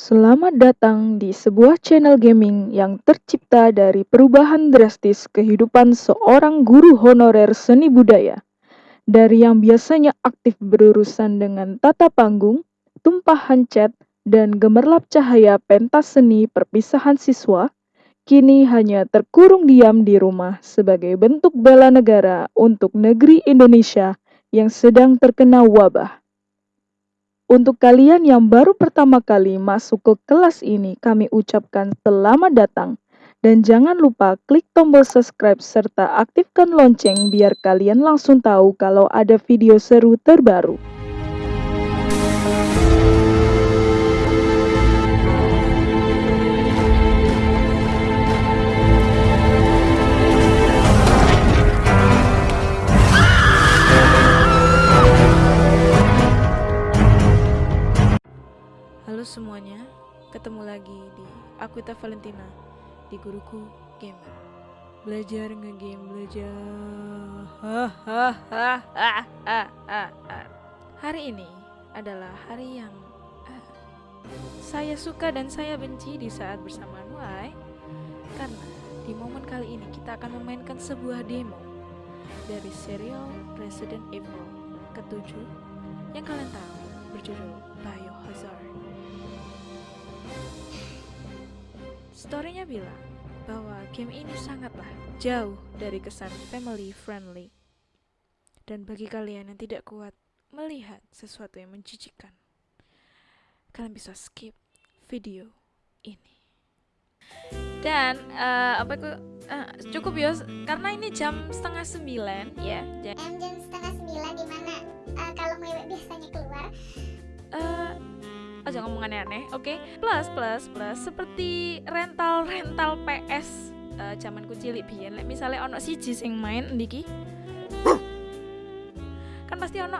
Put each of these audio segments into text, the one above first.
Selamat datang di sebuah channel gaming yang tercipta dari perubahan drastis kehidupan seorang guru honorer seni budaya. Dari yang biasanya aktif berurusan dengan tata panggung, tumpahan cat, dan gemerlap cahaya pentas seni perpisahan siswa, kini hanya terkurung diam di rumah sebagai bentuk bela negara untuk negeri Indonesia yang sedang terkena wabah. Untuk kalian yang baru pertama kali masuk ke kelas ini, kami ucapkan selamat datang. Dan jangan lupa klik tombol subscribe serta aktifkan lonceng biar kalian langsung tahu kalau ada video seru terbaru. Halo semuanya, ketemu lagi di Akuita Valentina di Guruku Gamer. Belajar ngegame, belajar. Hari ini adalah hari yang ah, saya suka dan saya benci di saat bersama Nuai karena di momen kali ini kita akan memainkan sebuah demo dari serial Resident Evil ketujuh yang kalian tahu berjudul Biohazard. Storynya bilang bahwa game ini sangatlah jauh dari kesan family friendly. Dan bagi kalian yang tidak kuat melihat sesuatu yang menjijikkan, kalian bisa skip video ini. Dan eh, apa itu eh, cukup ya karena ini jam setengah sembilan ya. Jadi Em jam setengah sembilan di mana eh, kalau mewek biasanya keluar eh aja ngomong aneh-aneh, oke? Plus plus plus seperti rental rental PS eh, zamanku cilik biyen. Misalnya ono siji sing main ndiki. kan pasti ono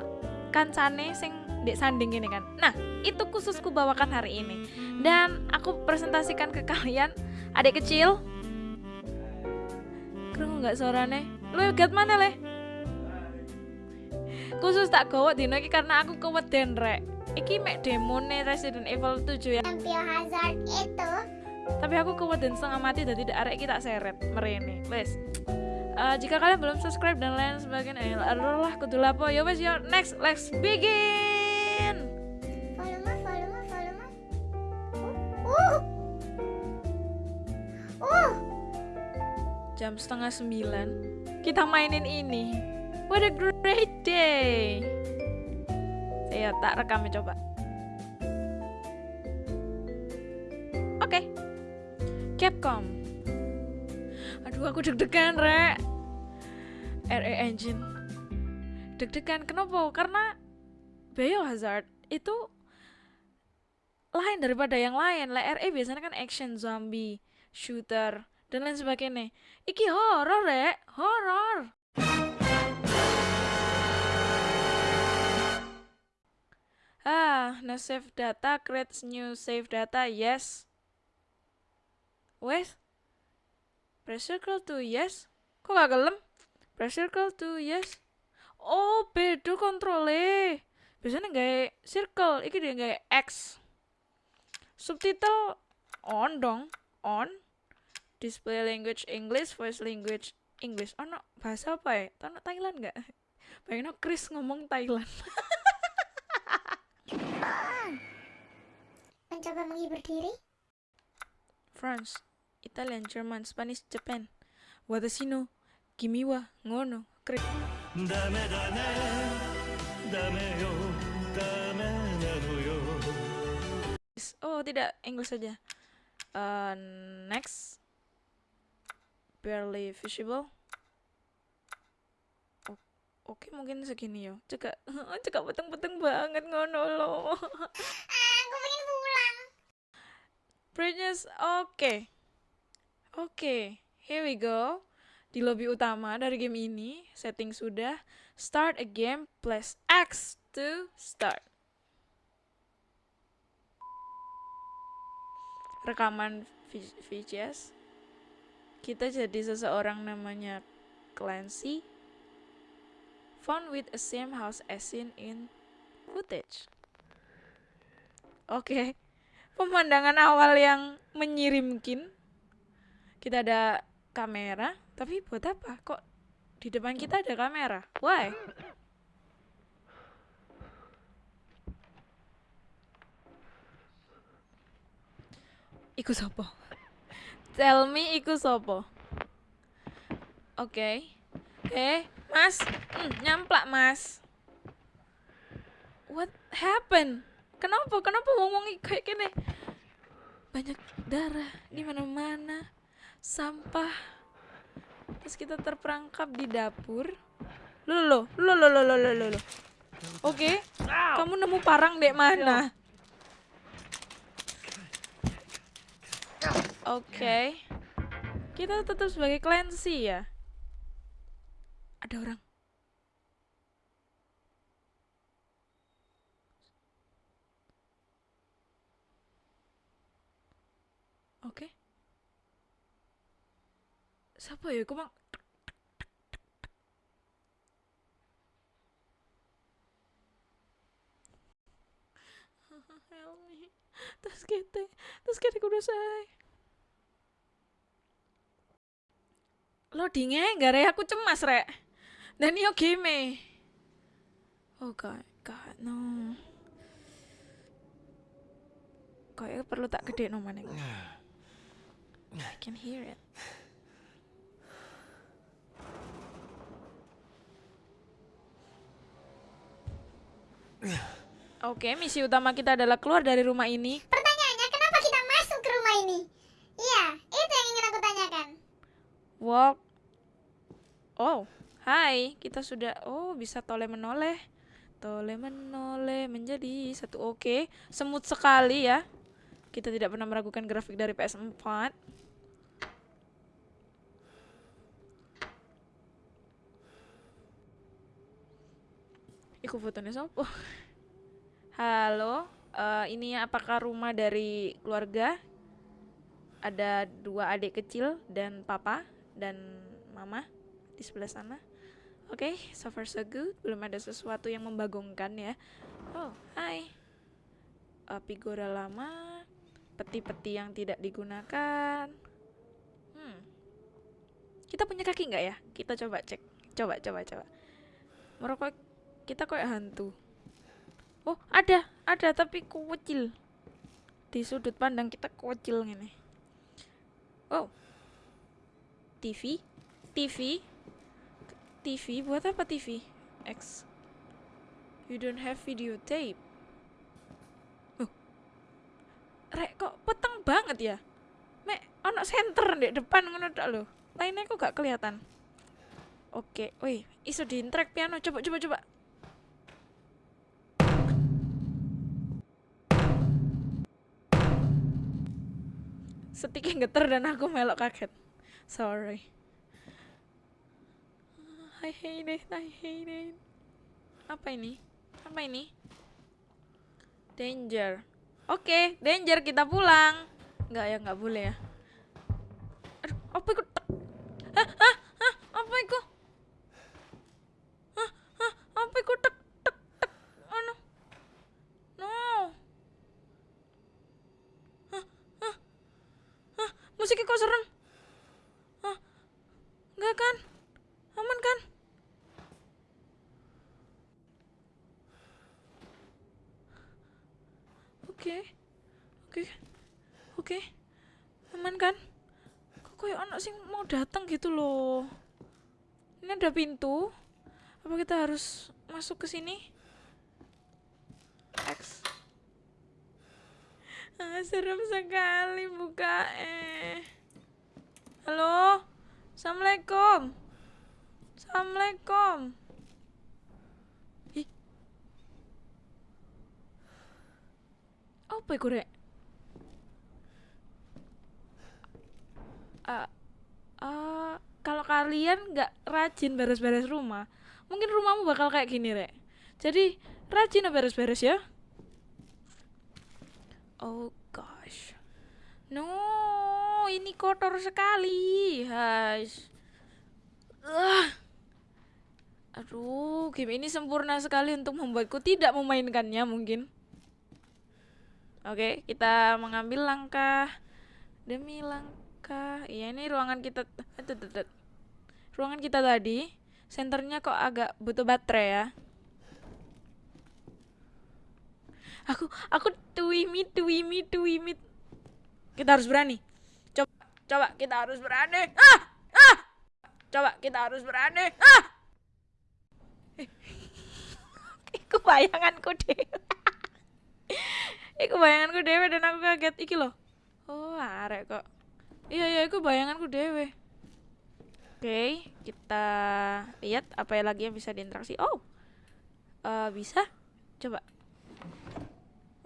kancane sing dek sanding gini kan. Nah, itu khususku bawakan hari ini. Dan aku presentasikan ke kalian adik kecil. Krungu nggak suarane? Lu gat mana leh? Khusus tak gawat dino karena aku keweden rek. Iki mek demone Resident Evil 7 ya. yang Biohazard itu Tapi aku keweden setengah mati dan tidak arek kita seret merene. Wes. Eh, jika kalian belum subscribe dan lain sebagainya, eh, lah kudu lapo. Ya wes yo next let's begin. volume volume volume uh uh uh Jam setengah sembilan kita mainin ini. What a great day. Saya tak rekamnya coba. Oke. Capcom. Aduh aku deg-degan, Rek. RE Engine. Deg-degan kenapa? Karena Biohazard itu lain daripada yang lain. Lah RE biasanya kan action zombie, shooter, dan lain sebagainya. Iki horor, Rek. Horor. Ah, no save data, create new save data, yes. Wes. Press circle to yes. Kok gak gelem? Press circle to yes. Oh, beda kontrole. Biasanya nggak circle, iki dia nggak X. Subtitle on dong, on. Display language English, voice language English. Oh, no, bahasa apa ya? Tahu Thailand nggak? Bayangin Chris ngomong Thailand. Mencoba menghibur diri? France Italian, German, Spanish, Japan. Watashi Kimiwa, ngono kre Dame dame Dame yo Dame yo. Oh tidak, English saja. Uh, Next. Barely visible. Oke, mungkin segini yo. Cekak, cekak peteng-peteng banget ngono lo. ah aku pengen pulang Brightness, oke. Oke, here we go. Di lobby utama dari game ini, setting sudah. Start a game, plus X to start. Rekaman V- VHS. Kita jadi seseorang namanya Clancy. Found with a same house as seen in footage. Oke. pemandangan awal yang menyirimkin. Kita ada kamera, tapi buat apa? Kok di depan kita ada kamera? Why? Iku sopo? Tell me iku sopo? Oke. Eh, Mas, hmm, nyamplak mas. What happened? Kenapa? Kenapa ngomong kayak gini? Banyak darah di mana-mana, sampah. Terus kita terperangkap di dapur. Lo lo lo lo lo. Oke, kamu nemu parang dek mana? Oke. Okay. Kita tetap sebagai clancy ya ada orang oke okay. siapa ya kok bang help me Tasquete, tasquete kudasai. Lo dingin gak re? Aku cemas rek. Dan yo game. Oh god, god no. Kayaknya perlu tak gede no. I can hear it. Oke, misi utama kita adalah keluar dari rumah ini. Pertanyaannya, kenapa kita masuk ke rumah ini? Iya, itu yang ingin aku tanyakan. Walk. Oh, hai. Kita sudah oh bisa tole menoleh. Tole menoleh menjadi satu oke. Semut sekali ya. Kita tidak pernah meragukan grafik dari PS4. Iku fotonya sopo? Halo, eh, ini apakah rumah dari keluarga? Ada dua adik kecil dan papa dan mama di sebelah sana. Oke, so far so good. Belum ada sesuatu yang membagongkan ya. Oh, hai. Eh, Figura lama, peti-peti yang tidak digunakan. Hmm. Kita punya kaki nggak ya? Kita coba cek. Coba, coba, coba. Merokok kita kayak hantu. Oh, ada, ada tapi kecil. Di sudut pandang kita kecil gini. Oh. TV? TV? TV buat apa TV? X. You don't have videotape. Oh. Rek kok peteng banget ya? Mek ono center di depan ngono lho. Lainnya kok gak kelihatan. Oke, wih, iso di track piano. Coba coba coba. Setiknya geter dan aku melok kaget. Sorry. I hate it, I hate it. Apa ini? Apa ini? Danger. Oke, danger kita pulang. Enggak ya, enggak boleh ya. Aduh, apa itu? Hah, hah, hah, apa itu? Hah, hah, apa itu? Tek, tek, tek. Anu. No. Hah, hah, hah, musiknya kok serem? Hah, enggak kan? Aman kan? Oke. Oke. Oke. Aman kan? Kok kayak anak sing mau datang gitu loh. Ini ada pintu. Apa kita harus masuk ke sini? X. Ah, serem sekali buka eh. Halo? Assalamualaikum. Assalamualaikum. Ih. Apa iku, Rek? Ah, ah, kalian nggak rajin beres-beres rumah, mungkin rumahmu bakal kayak gini, Rek. Jadi, rajin beres-beres ya. Oh gosh. No, ini kotor sekali. Guys. Ah. Aduh, game ini sempurna sekali untuk membuatku tidak memainkannya mungkin. Oke, kita mengambil langkah demi langkah. Iya, ini ruangan kita. tut. Ruangan kita tadi, senternya kok agak butuh baterai ya. Aku aku tuimit tuimit tuimit. Kita harus berani. Coba coba kita harus berani. Ah! Ah! Coba kita harus berani. Ah! Iku bayanganku deh. Iku bayanganku dewe dan aku kaget iki loh. Oh, arek kok. Iya iya iku bayanganku dewe. Oke, kita lihat apa yang lagi yang bisa diinteraksi. Oh. eh, bisa? Coba.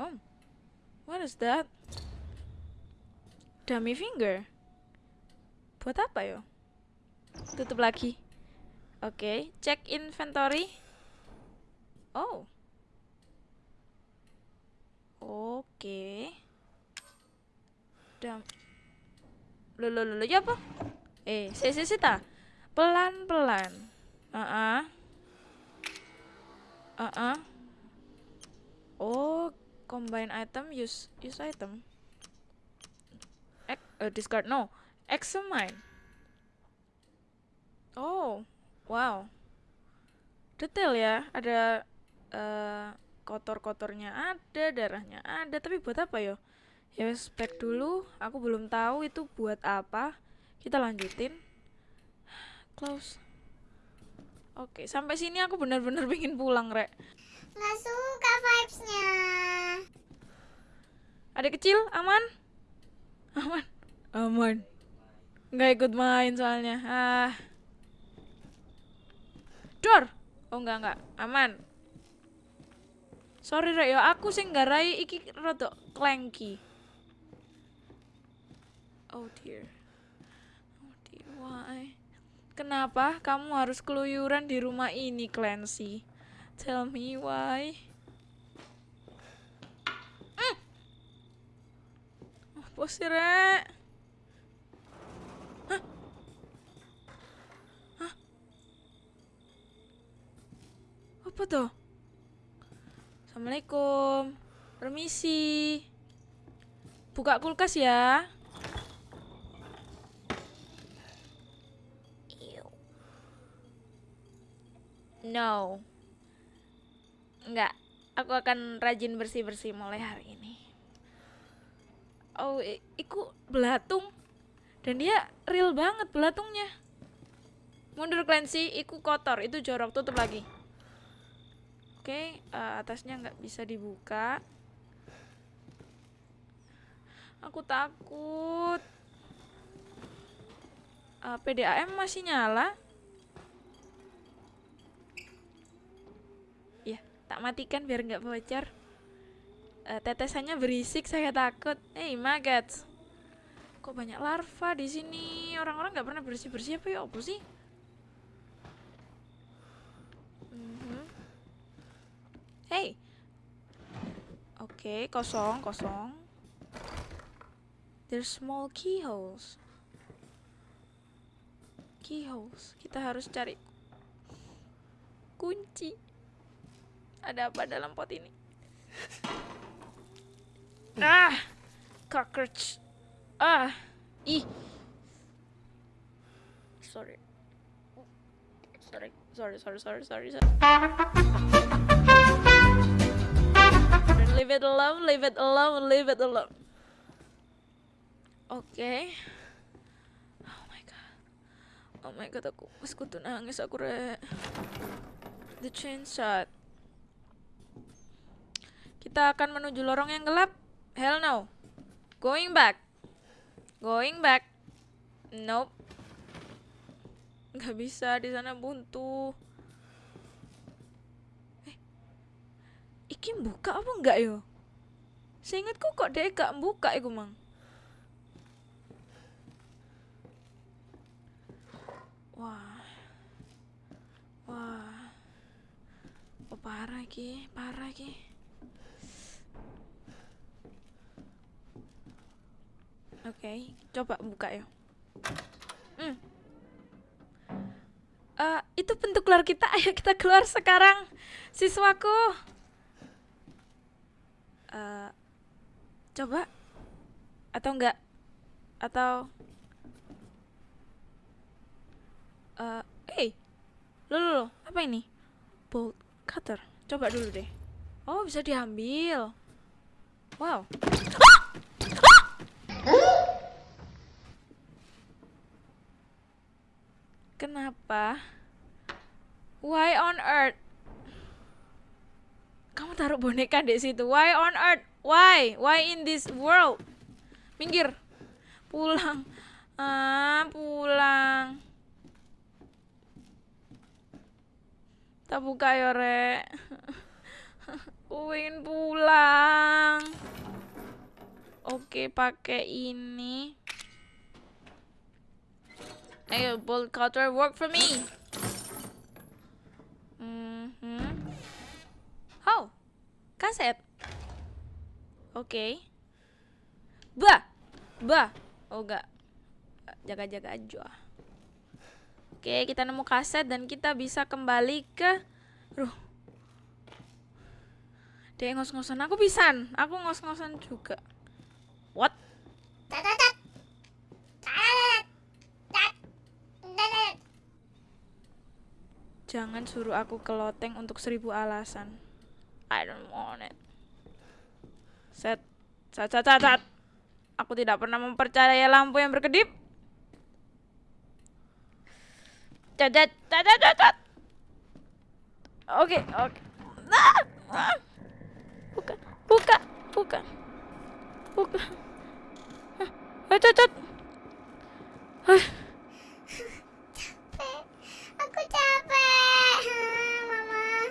Oh. What is that? Dummy finger. Buat apa yo? Tutup lagi. Oke, cek inventory. Oh. Oke. Dam. Lo lo lo lo, ya apa? Eh, si si ta. Pelan-pelan. Uh-uh. Uh-uh. Oh, combine item, use use item. Ex uh, discard no. Examine. Oh, wow. Detail ya, ada eh kotor-kotornya ada, darahnya ada, tapi buat apa yo? Ya spek dulu, aku belum tahu itu buat apa. Kita lanjutin. Close. Oke, sampai sini aku benar-benar pengen pulang, Rek. Nggak suka vibes-nya. Ada kecil, aman? Aman. Aman. Nggak ikut main soalnya. Ah. Dor. Oh enggak enggak, aman. Sorry rek, ya aku sing nggarai iki rada clanky. Oh dear. Kenapa kamu harus keluyuran di rumah ini, Clancy? Tell me why. Mm. Apa sih, Rek? Apa tuh? Assalamualaikum. Permisi. Buka kulkas ya. No. Enggak. Aku akan rajin bersih-bersih mulai hari ini. Oh, iku belatung. Dan dia real banget belatungnya. Mundur Clancy, iku kotor, itu jorok, tutup lagi. Oke, eh, atasnya nggak bisa dibuka. Aku takut. Eh, PDAM masih nyala. Ya, tak matikan biar nggak bocor. Eh, tetesannya berisik, saya takut. Hey, maggots. Kok banyak larva di sini? Orang-orang nggak pernah bersih-bersih apa ya? Apa sih? Mhm. Hey. Oke, kosong, kosong. There's small keyholes. Keyholes. Kita harus cari kunci. Ada apa dalam pot ini? ah, cockroach. Ah, ih. Sorry. Sorry, sorry, sorry, sorry, sorry. Leave it alone, leave it alone, leave it alone. Oke. Oh my god. Oh my god, aku mas kudu nangis aku re. The chain shot. Kita akan menuju lorong yang gelap. Hell no. Going back. Going back. Nope. Nggak bisa di sana buntu. Eh, iki buka apa enggak yo? Seingatku kok dia gak buka iku mang. Wah. Wah. Oh, parah iki, parah iki. Oke, coba buka ya. Hmm. Eh, itu pintu keluar kita. Ayo kita keluar sekarang, siswaku. Eh, Coba. Atau enggak? Atau eh hey. Loh, loh, loh, apa ini? Bolt cutter. Coba dulu deh. Oh, bisa diambil. Wow. Kenapa? Why on earth? Kamu taruh boneka di situ. Why on earth? Why? Why in this world? Minggir. Pulang. Ah, pulang. Tak buka ya, Rek. Pulang. Oke, pakai ini. Ayo, bolt cutter work for me. Mhm. Oh, kaset. Oke. Bah, bah. Oh enggak. Jaga-jaga aja. Oke, kita nemu kaset dan kita bisa kembali ke Ruh. Dia ngos-ngosan aku pisan. Aku ngos-ngosan juga. What? Tat, tat, Jangan suruh aku ke loteng untuk seribu alasan. I don't want it. Set. Set, set, set, set. Aku tidak pernah mempercayai lampu yang berkedip. Cat, cat, cat, cat, cat, cat. Oke, oke. Ah, ah. Buka, buka, buka. Buka. Ah, cat, cat. Ah. Aku capek. Mama.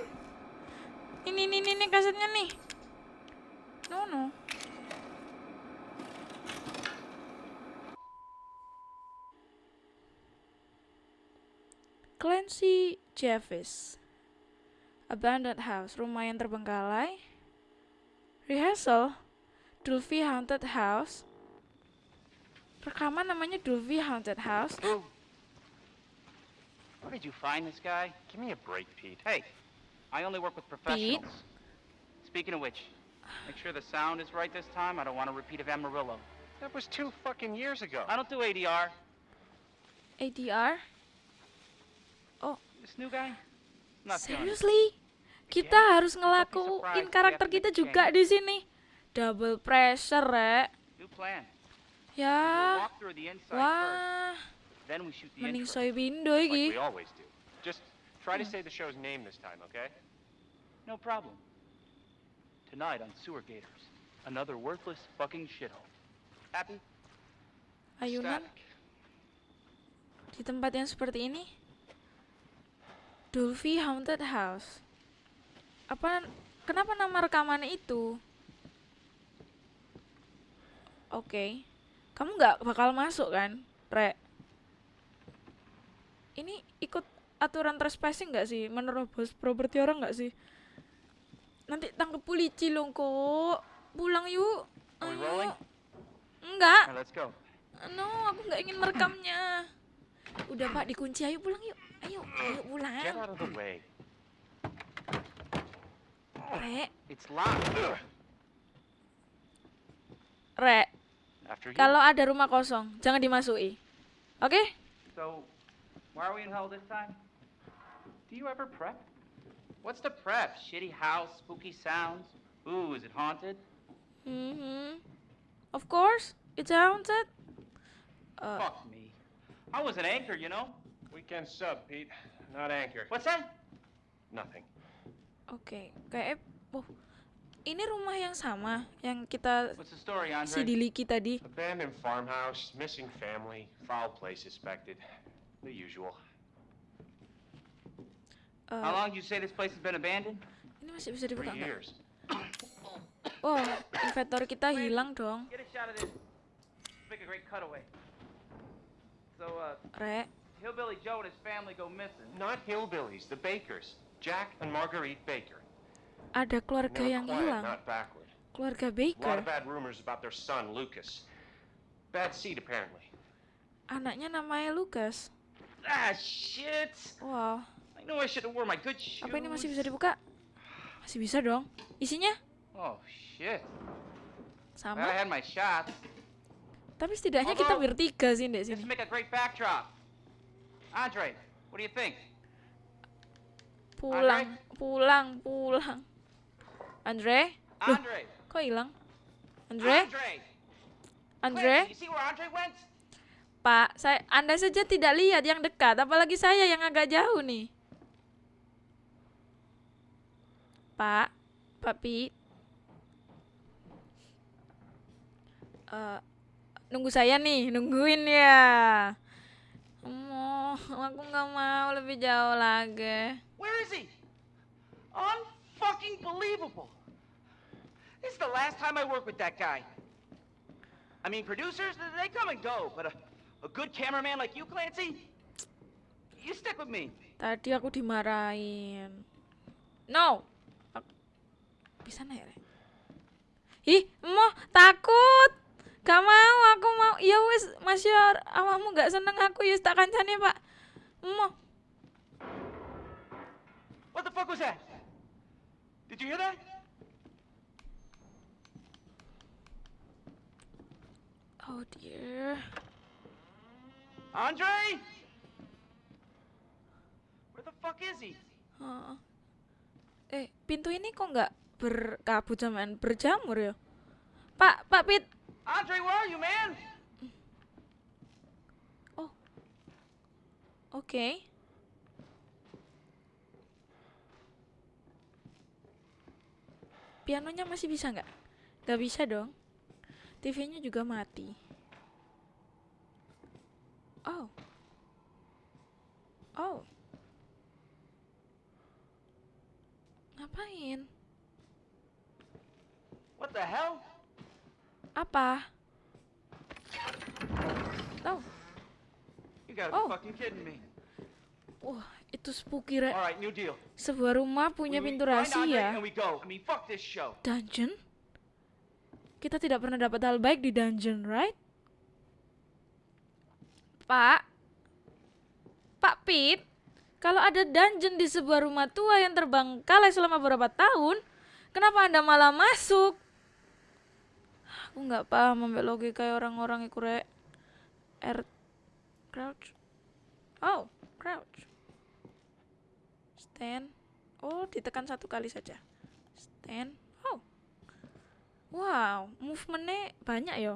Ini, ini, ini, ini kasetnya nih. No, no. Clancy Jeffis. Abandoned House, rumah yang terbengkalai. Rehearsal, Dulvey Haunted House. Rekaman namanya Dulvey Haunted House. Where did you find this guy? Give me a break, Pete. Hey, I only work with professionals. Pete? Speaking of which, make sure the sound is right this time. I don't want a repeat of Amarillo. That was two fucking years ago. I don't do ADR. ADR? Oh. This new guy? Not. Seriously? Kita harus ngelakuin karakter we have to kita juga di sini. Double pressure, Rek. New plan. We'll Ya. walk through the inside. Wah, Then we shoot the mending intro. soy bindo Like iki. we always do. Just try to say the show's name this time, okay? No problem. Tonight on Sewer Gators, another worthless fucking shithole. Happy? Ayunan di tempat yang seperti ini. Dolphy Haunted House. Apa kenapa nama rekamannya itu? Oke. Kamu nggak bakal masuk kan, Re? Ini ikut aturan trespassing nggak sih? Menerobos properti orang nggak sih? Nanti tangkep polisi loh kok. Pulang yuk. Ayo. Enggak. Go. No, aku nggak ingin merekamnya. Udah pak, dikunci. Ayo pulang yuk. Ayo, ayo pulang. Rek, rek. Kalau ada rumah kosong, jangan dimasuki. Oke? So, why are we in hell this time? Do you ever prep? What's the prep? Shitty house, spooky sounds? Ooh, is it haunted? Mm-hmm. Of course, it's haunted. Uh, Fuck me. I was an anchor, you know? Weekend sub, Pete. Not anchor. What's that? Nothing. Okay, kayak oh, ini rumah yang sama yang kita What's the story, Andre? sidiliki tadi. Abandoned farmhouse, missing family, foul play suspected. The usual. Uh, How long you say this place has been abandoned? ini masih bisa Three dibuka nggak? years. Oh, inventory kita hilang dong, Get a shot of this. Make a great cutaway. So, uh, rek. Hillbilly Joe and his family go missing. Not hillbillies, the Bakers. Jack and Marguerite Baker. Ada keluarga yang hilang. Keluarga A lot Baker. of bad rumors about their son, Lucas. Bad seed, apparently. Anaknya namanya Lucas. Ah, shit! Wow. I know I should have worn my good shoes. Apa ini masih bisa dibuka? Masih bisa dong. Isinya? Oh, shit. Glad I Sama. had my shot. Tapi setidaknya kita Although- bertiga sih di sini. make a great backdrop. Andre, what do you think? Pulang, pulang, pulang. Andre? Loh, Andre! kok hilang? Andre? Andre! Andre? Clancy, you see where Andre went? Pak, saya Anda saja tidak lihat yang dekat, apalagi saya yang agak jauh nih. Pak, Pak Pi. Eh, nunggu saya nih, nungguin ya. Mau, aku nggak mau lebih jauh lagi. Where is he? Unfucking believable. This is the last time I work with that guy. I mean, producers, they come and go, but a, a good cameraman like you, Clancy, you stick with me. Tadi aku dimarahin. No. Bisa naik? Ih, mau takut. Gak mau, aku mau. Ya wis, Mas Yor, awakmu gak seneng aku ya tak kancane, Pak. Mau. What the fuck was that? Did you hear that? Oh dear. Andre? Where the fuck is he? Heeh. Eh, pintu ini kok nggak berkabut zaman berjamur ya? Pak, Pak Pit. Andre, where are you, man? Oke. Pianonya masih bisa nggak? Nggak bisa dong. TV-nya juga mati. Oh. Oh. Ngapain? What the hell? Apa? Oh, You gotta Oh. be fucking kidding me. wah, itu spooky, Re. Right, new deal. Sebuah rumah punya pintu rahasia. Dungeon? Kita tidak pernah dapat hal baik di dungeon, right? Pak? Pak Pit? Kalau ada dungeon di sebuah rumah tua yang terbengkalai selama beberapa tahun, kenapa Anda malah masuk? Aku nggak paham sampai logika orang-orang itu. R... Crouch. Oh, crouch. Stand. Oh, ditekan satu kali saja. Stand. Oh. Wow, movementnya banyak ya.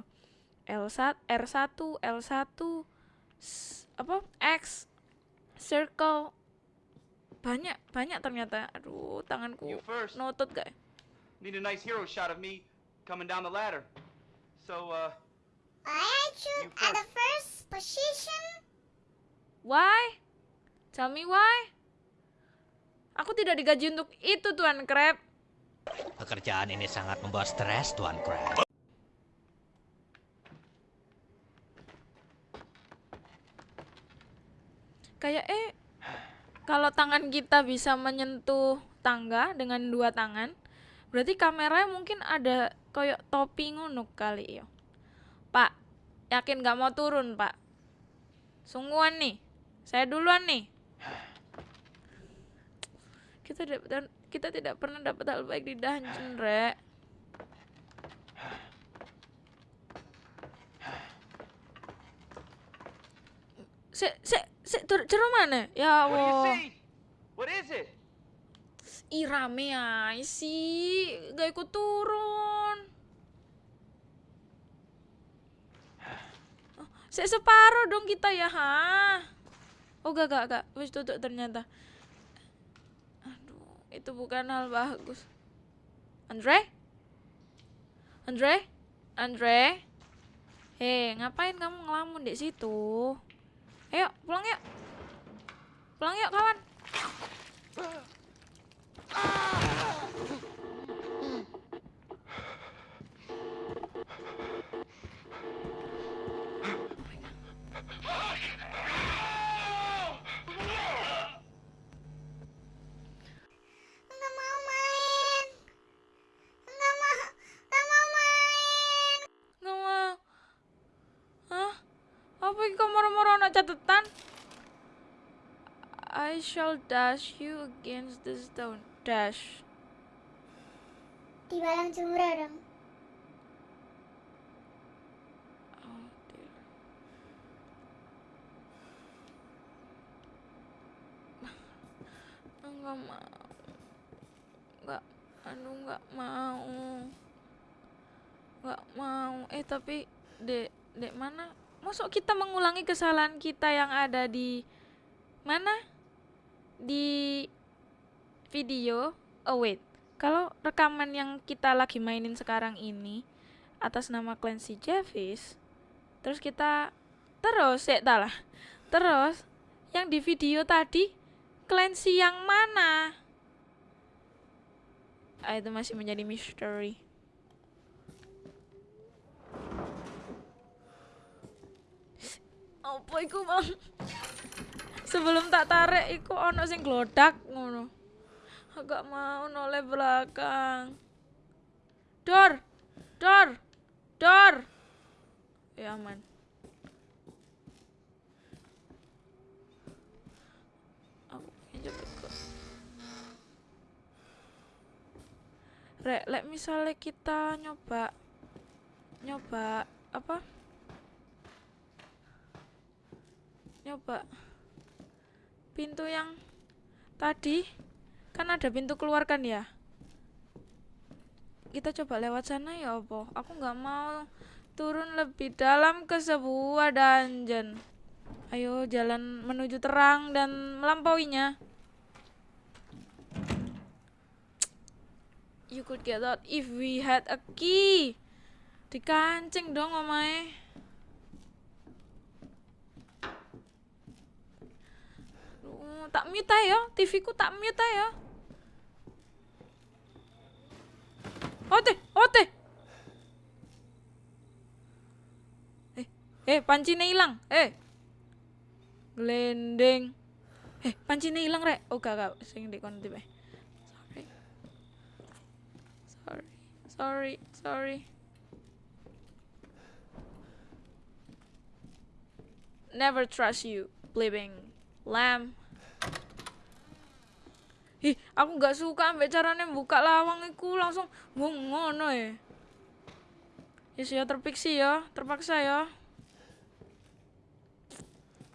L1, R1, L1, s- apa? X, circle. Banyak, banyak ternyata. Aduh, tanganku notot gak? ya? Need a nice hero shot of me coming down the ladder. So, uh, I shoot at the first position. Why? Tell me why? Aku tidak digaji untuk itu, Tuan Crab. Pekerjaan ini sangat membawa stres, Tuan Crab. Kayak eh kalau tangan kita bisa menyentuh tangga dengan dua tangan, berarti kameranya mungkin ada kayak topi ngono kali ya. Pak, yakin gak mau turun, Pak? Sungguhan nih. Saya duluan nih. Kita tidak kita tidak pernah dapat hal baik di dungeon, Rek. Se, se, se, tur, ceru mana? Ya Allah. What is it? Ih rame ay sih, gak ikut turun. Oh, Se separuh dong kita ya, ha? Oh gak, gak, gak. Wis tutup ternyata. Aduh, itu bukan hal bagus. Andre? Andre? Andre? Hei, ngapain kamu ngelamun di situ? Ayo, pulang yuk. Pulang yuk, kawan. Apa ini kena catatan. I shall dash you against the stone. Dash. Dibalang jumroh dong. Oh, Enggak nggak mau. Nggak aduh nggak mau. Nggak mau. Eh tapi dek dek mana? Masuk kita mengulangi kesalahan kita yang ada di mana? Di video? Oh wait. Kalau rekaman yang kita lagi mainin sekarang ini atas nama Clancy Javis terus kita terus ya lah terus yang di video tadi Clancy yang mana? Ah, itu masih menjadi misteri apa iku bang sebelum tak tarik iku ono sing glodak ngono. Agak mau noleh belakang. Dor dor dor. Ya aman. Aku rek misalnya kita nyoba nyoba apa nyoba pintu yang tadi kan ada pintu keluar kan ya? Kita coba lewat sana ya apa? Aku nggak mau turun lebih dalam ke sebuah dungeon. Ayo jalan menuju terang dan melampauinya. You could get out if we had a key. Dikancing dong omae Aduh, tak mute ya TV ku tak mute ya ote ote. Eh eh pancinya hilang. Eh. Gelendeng eh pancinya hilang rek. Oh gak gak. Sing di kono tipe. Sorry. Sorry. Sorry sorry. Never trust you bleeding lamb aku nggak suka ambek caranya buka lawang iku langsung wong ngono ya. Yes ya terpiksi ya, terpaksa ya.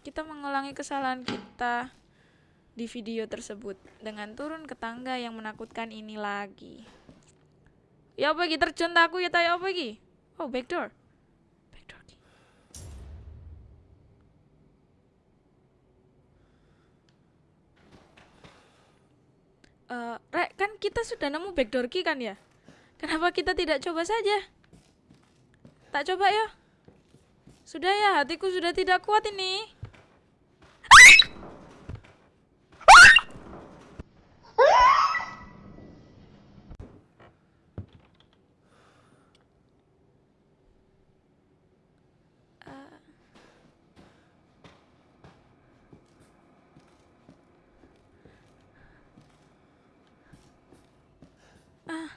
Kita mengulangi kesalahan kita di video tersebut dengan turun ke tangga yang menakutkan ini lagi. Ya apa lagi terjun aku ya tayo apa lagi? Oh. Backdoor. Eh, Rek, kan kita sudah nemu backdoor key kan ya? Kenapa kita tidak coba saja? Tak coba ya? Sudah ya, hatiku sudah tidak kuat ini. Eh. Ah,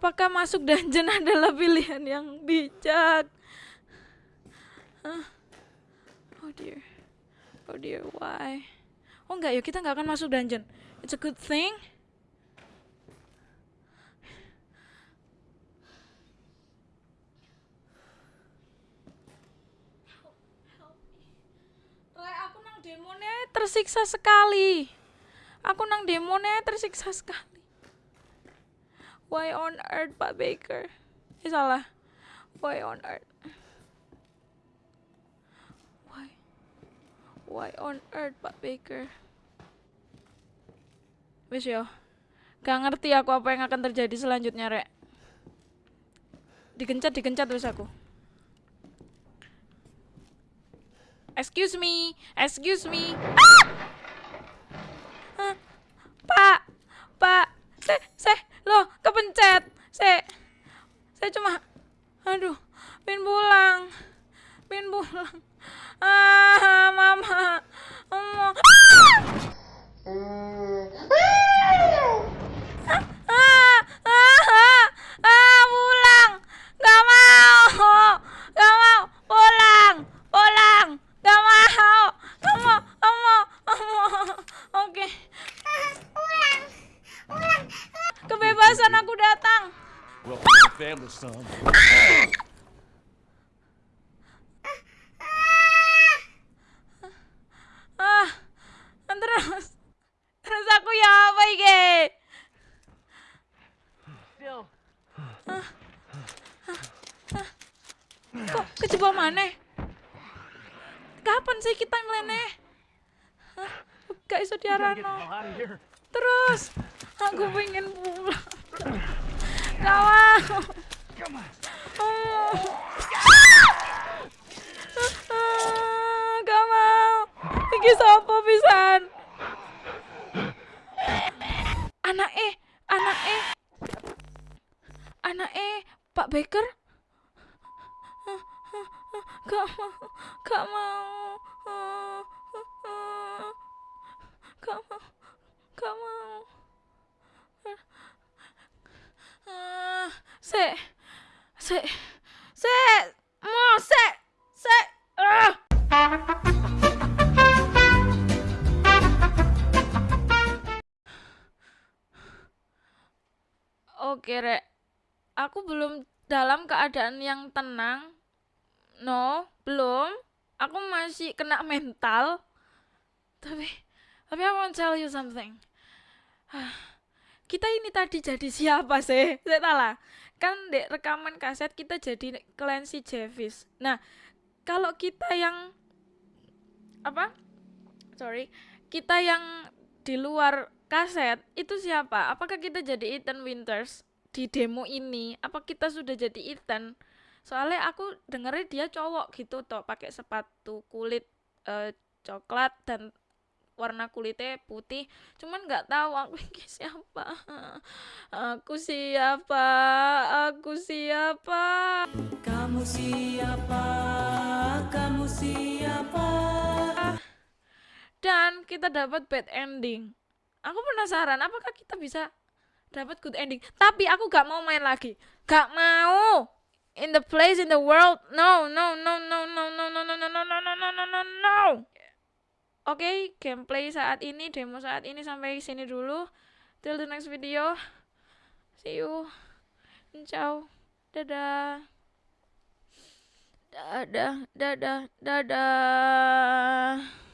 apakah masuk dungeon adalah pilihan yang bijak? Hah? Oh dear. Oh dear, why? Oh enggak ya, kita nggak akan masuk dungeon. It's a good thing. Demonya tersiksa sekali. Aku nang demonya tersiksa sekali. Why on earth, Pak Baker? Eh salah. Why on earth? Why? Why on earth, Pak Baker? Wis yo. Gak ngerti aku apa yang akan terjadi selanjutnya, Rek. Digencat, digencat terus aku. Excuse me, excuse me. Ah! Pak, Pak, se, se, loh, kepencet, se, saya cuma, aduh, pin pulang, pin pulang. Ah, mama, mama. Ah, ah, ah, ah, pulang, gak mau, gak balasan aku datang. Ah, ah, terus, terus aku ya apa ah, Kok kejebak mana? Kapan sih kita ngeleneh? Gak iso diarano. Terus, aku pengen pulang. 老啊！sek, sek, mau sek, sek. Ah. Oke, Rek. Aku belum dalam keadaan yang tenang. No, belum. Aku masih kena mental. Tapi, tapi want to tell you something. Kita ini tadi jadi siapa sih? Saya salah. Kan di rekaman kaset kita jadi Clancy Jevis. Nah, kalau kita yang apa? Sorry, kita yang di luar kaset itu siapa? Apakah kita jadi Ethan Winters di demo ini? Apa kita sudah jadi Ethan? Soalnya aku dengernya dia cowok gitu toh, pakai sepatu kulit eh, coklat dan warna kulitnya putih. Cuman nggak tahu aku ini siapa. Aku siapa? Aku siapa? Kamu siapa? Kamu siapa? Dan kita dapat bad ending. Aku penasaran, apakah kita bisa dapat good ending? Tapi aku gak mau main lagi. Gak mau. In the place in the world. No, no, no, no, no, no, no, no, no, no, no, no, no, no, no, no. Oke, gameplay saat ini, demo saat ini sampai sini dulu. Till the next video. See you. Ciao. Dadah. Dadah, dadah, dadah.